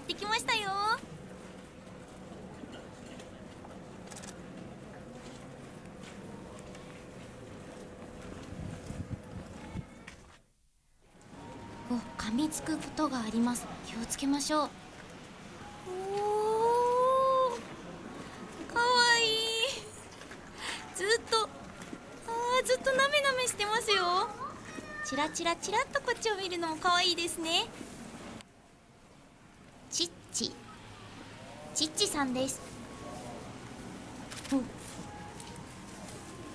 やってきましたよ。お噛みつくことがあります。気をつけましょう。おーかわいい。ずっとあーずっとなめなめしてますよ。チラチラチラっとこっちを見るのもかわいいですね。チッチ。チッチさんです。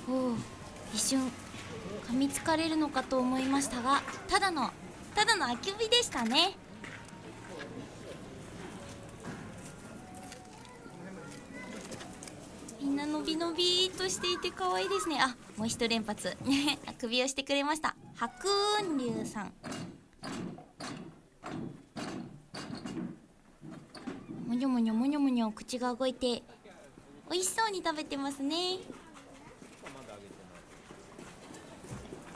お。お一瞬。噛みつかれるのかと思いましたがただのただのあきびでしたね。みんなのびのびとしていて可愛いですね。あもう一連発。あくびをしてくれました。白雲龍さん。にょもにょもにょもにょ口が動いて美味しそうに食べてますね。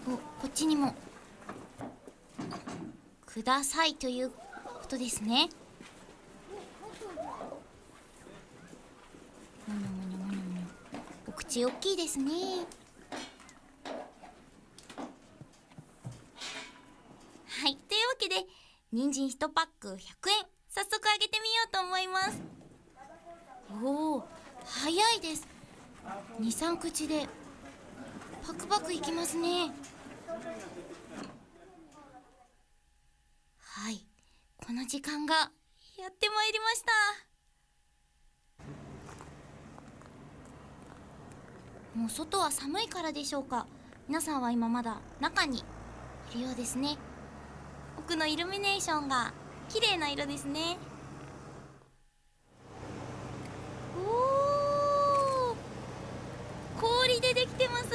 おこっちにも。くださいということですね。もにょもにょもにょもにょ。お口大きいですね。はいというわけで人参1パック100円早速あげてみようと思います。おお早いです。23口でパクパクいきますね。はい。この時間がやってまいりました。もう外は寒いからでしょうか。皆さんは今まだ中にいるようですね。奥のイルミネーションが綺麗な色ですねおー氷でできてます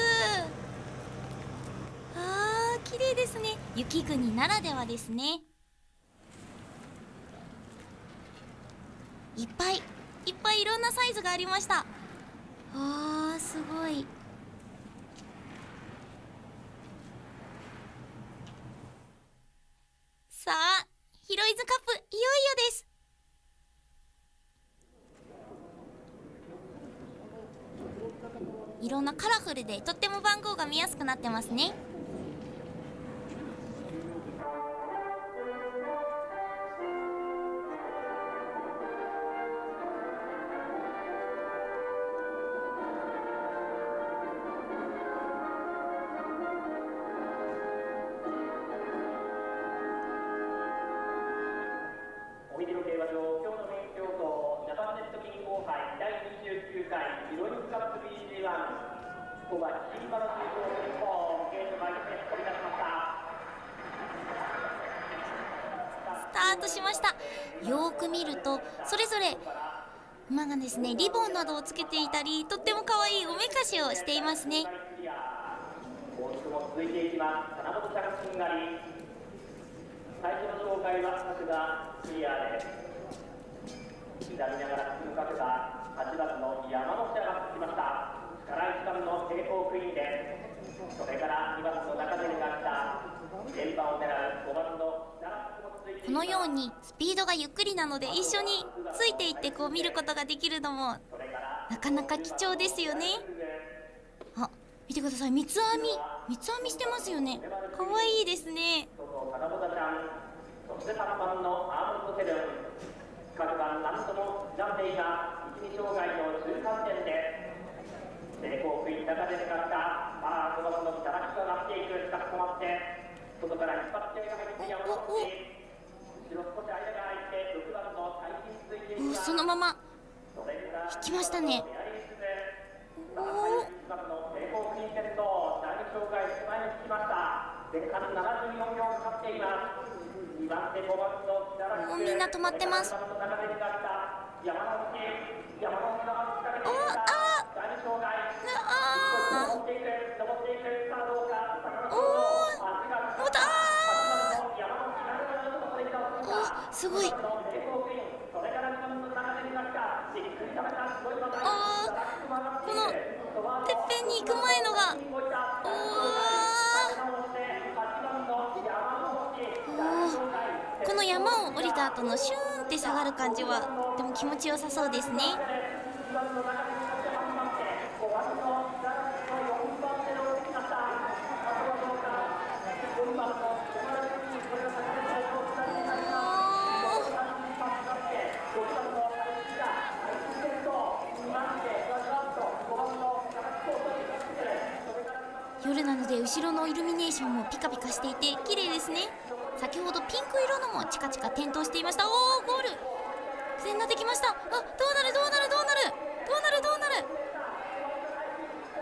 あー綺麗ですね。雪国ならではですね。いっぱいいっぱいいろんなサイズがありました。あーすごい。さあヒロイズカップいよいよです。いろんなカラフルでとっても番号が見やすくなってますね。5番新中央ゲートに出しましたスタートしました。よく見るとそれぞれ馬がですねリボンなどをつけていたりとっても可愛いおめかしをしていますね。続いていきます。がり最初の紹介は角リアです。刻みながら進む角田8月の山本下ゃが進きました。から1番の成功クイーンです。それから2番の中谷が来た。連覇を狙う5番のこのようにスピードがゆっくりなので一緒についていってこう見ることができるのもなかなか貴重ですよねあ見てください三つ編み三つ編みしてますよね可愛いいですね外金本ちゃん、そして3番のアーモンドセブン。各番何度も刻んでいます。一味障害の中間点です。成功クイーン中でた。さあ、5番の北ラックがなっていく。しかし止まって、外から引っ張ってが入って山本氏。後ろ少し間が空いて、6番の最近続いていきおます。そのまま引きましたねおー1番の成功クイーンい馬体あーこのてっぺんに行く前のがおおこの山を降りた後のシューンって下がる感じはとても気持ちよさそうですね夜なので後ろのイルミネーションもピカピカしていて綺麗ですね。先ほどピンク色のもチカチカ点灯していました。おおゴール。苦戦ができました。あどうなる？どうなる？どうなる？どうなる？どうなる？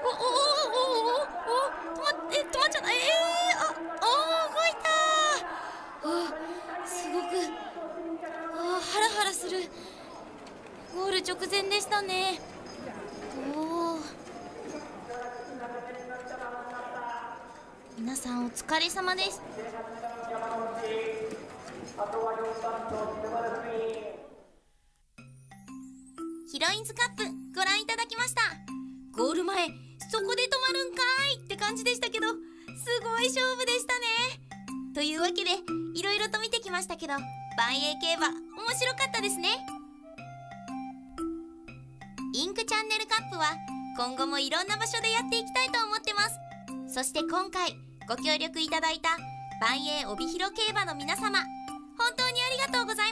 おおおおおおお止まって止まっちゃった。ええー、あおお動いたあすごく。あハラハラする。ゴール直前でしたねおお皆さんお疲れ様です。ヒロインズカップご覧いただきました。ゴール前そこで止まるんかいって感じでしたけどすごい勝負でしたね。というわけでいろいろと見てきましたけど万栄競馬面白かったですね。インクチャンネルカップは今後もいろんな場所でやっていきたいと思ってます。そして今回ご協力いただいた万栄帯広競馬の皆様本当にありがとうございま